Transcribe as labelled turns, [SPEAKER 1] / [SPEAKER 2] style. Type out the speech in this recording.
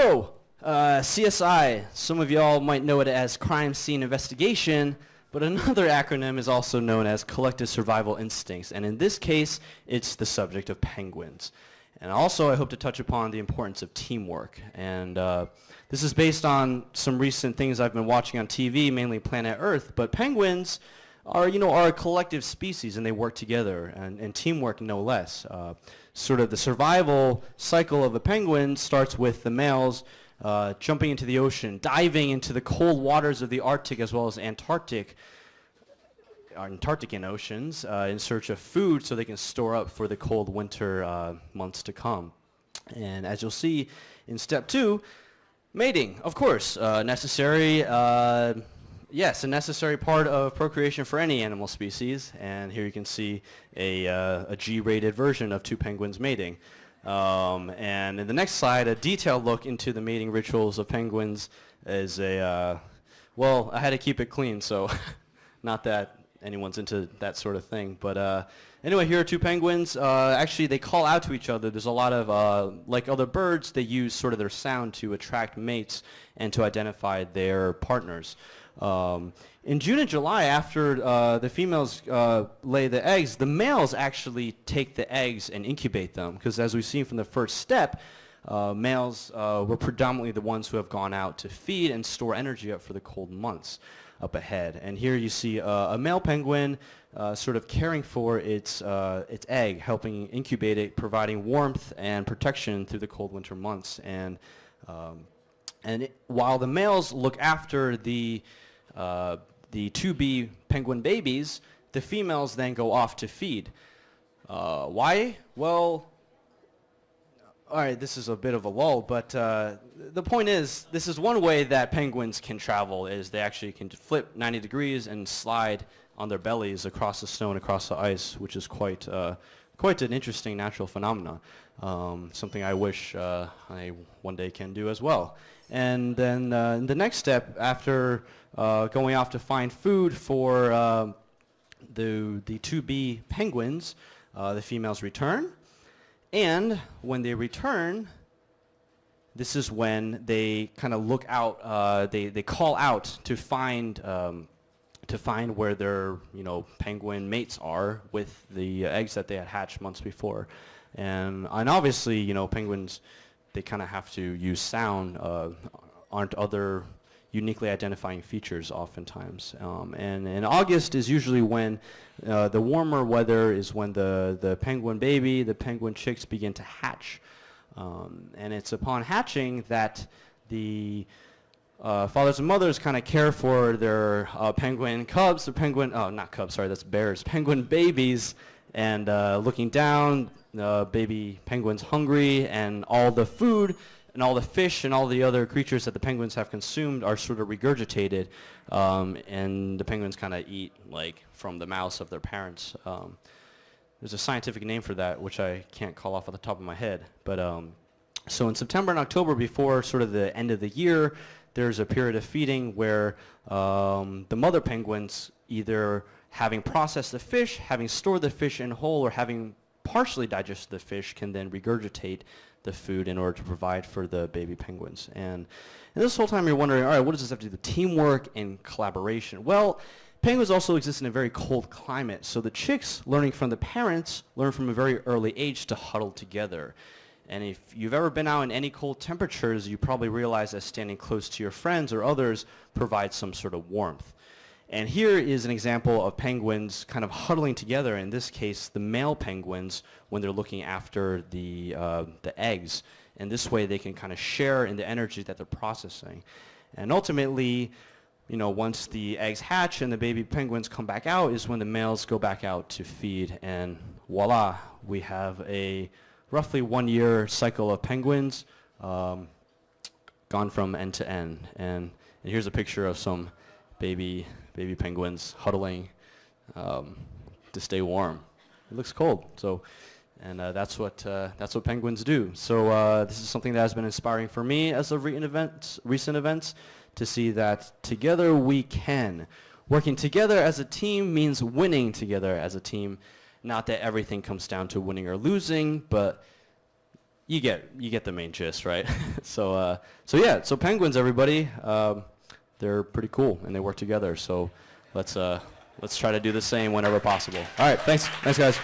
[SPEAKER 1] So, uh, CSI, some of y'all might know it as Crime Scene Investigation, but another acronym is also known as Collective Survival Instincts, and in this case, it's the subject of penguins. And also, I hope to touch upon the importance of teamwork. And uh, this is based on some recent things I've been watching on TV, mainly Planet Earth, but penguins are, you know, are a collective species and they work together, and, and teamwork no less. Uh, sort of the survival cycle of a penguin starts with the males uh, jumping into the ocean, diving into the cold waters of the Arctic as well as Antarctic, Antarctican oceans uh, in search of food so they can store up for the cold winter uh, months to come. And as you'll see in step two, mating, of course, uh, necessary, uh, yes, a necessary part of procreation for any animal species. And here you can see a, uh, a G-rated version of two penguins mating. Um, and in the next slide, a detailed look into the mating rituals of penguins is a, uh, well, I had to keep it clean, so not that anyone's into that sort of thing. But uh, anyway, here are two penguins. Uh, actually, they call out to each other. There's a lot of, uh, like other birds, they use sort of their sound to attract mates and to identify their partners. Um, in June and July, after uh, the females uh, lay the eggs, the males actually take the eggs and incubate them. Because as we've seen from the first step, uh, males uh, were predominantly the ones who have gone out to feed and store energy up for the cold months up ahead. And here you see uh, a male penguin uh, sort of caring for its, its egg, helping incubate it, providing warmth and protection through the cold winter months. And, um, and it, while the males look after the, uh, the 2B penguin babies, the females then go off to feed. Uh, why? Well, all right, this is a bit of a lull, but uh, the point is, this is one way that penguins can travel, is they actually can flip 90 degrees and slide on their bellies across the snow and across the ice, which is quite, uh, quite an interesting natural phenomenon. Um, something I wish uh, I one day can do as well. And then uh, the next step, after uh, going off to find food for uh, the, the 2B penguins, the females return, and when they return, this is when they kind of look out, uh, they, they call out to find, um, to find where their you know, penguin mates are with the uh, eggs that they had hatched months before. And, and obviously, you know, penguins, they kind of have to use sound. Uh, aren't other uniquely identifying features oftentimes. Um, and in August is usually when uh, the warmer weather is when the, the penguin baby, the penguin chicks begin to hatch. Um, and it's upon hatching that the uh, fathers and mothers kind of care for their uh, penguin cubs, the penguin, oh not cubs, sorry, that's bears, penguin babies, and uh, looking down, baby penguin's hungry, and all the food and all the fish and all the other creatures that the penguins have consumed are sort of regurgitated, um, and the penguins kind of eat like from the mouths of their parents. Um, there's a scientific name for that, which I can't call off at the top of my head. But um, so in September and October, before sort of the end of the year, there's a period of feeding where um, the mother penguins either having processed the fish, having stored the fish in whole, or having partially digested the fish can then regurgitate the food in order to provide for the baby penguins. And, and this whole time you're wondering, all right, what does this have to do with teamwork and collaboration? Well, penguins also exist in a very cold climate, so the chicks, learning from the parents, learn from a very early age to huddle together. And if you've ever been out in any cold temperatures, you probably realize that standing close to your friends or others provides some sort of warmth. And here is an example of penguins kind of huddling together, in this case the male penguins when they're looking after the, uh, the eggs. And this way they can kind of share in the energy that they're processing. And ultimately, you know, once the eggs hatch and the baby penguins come back out is when the males go back out to feed and voila, we have a roughly one year cycle of penguins um, gone from end to end. And, and here's a picture of some baby baby penguins huddling um, to stay warm. It looks cold, so and uh, that's what uh, that's what penguins do. So uh, this is something that has been inspiring for me as of events, recent events, to see that together we can. Working together as a team means winning together as a team. Not that everything comes down to winning or losing, but you get you get the main gist, right? so uh, so yeah, so penguins, everybody, um, they're pretty cool and they work together. So let's uh, let's try to do the same whenever possible. All right, thanks, thanks guys.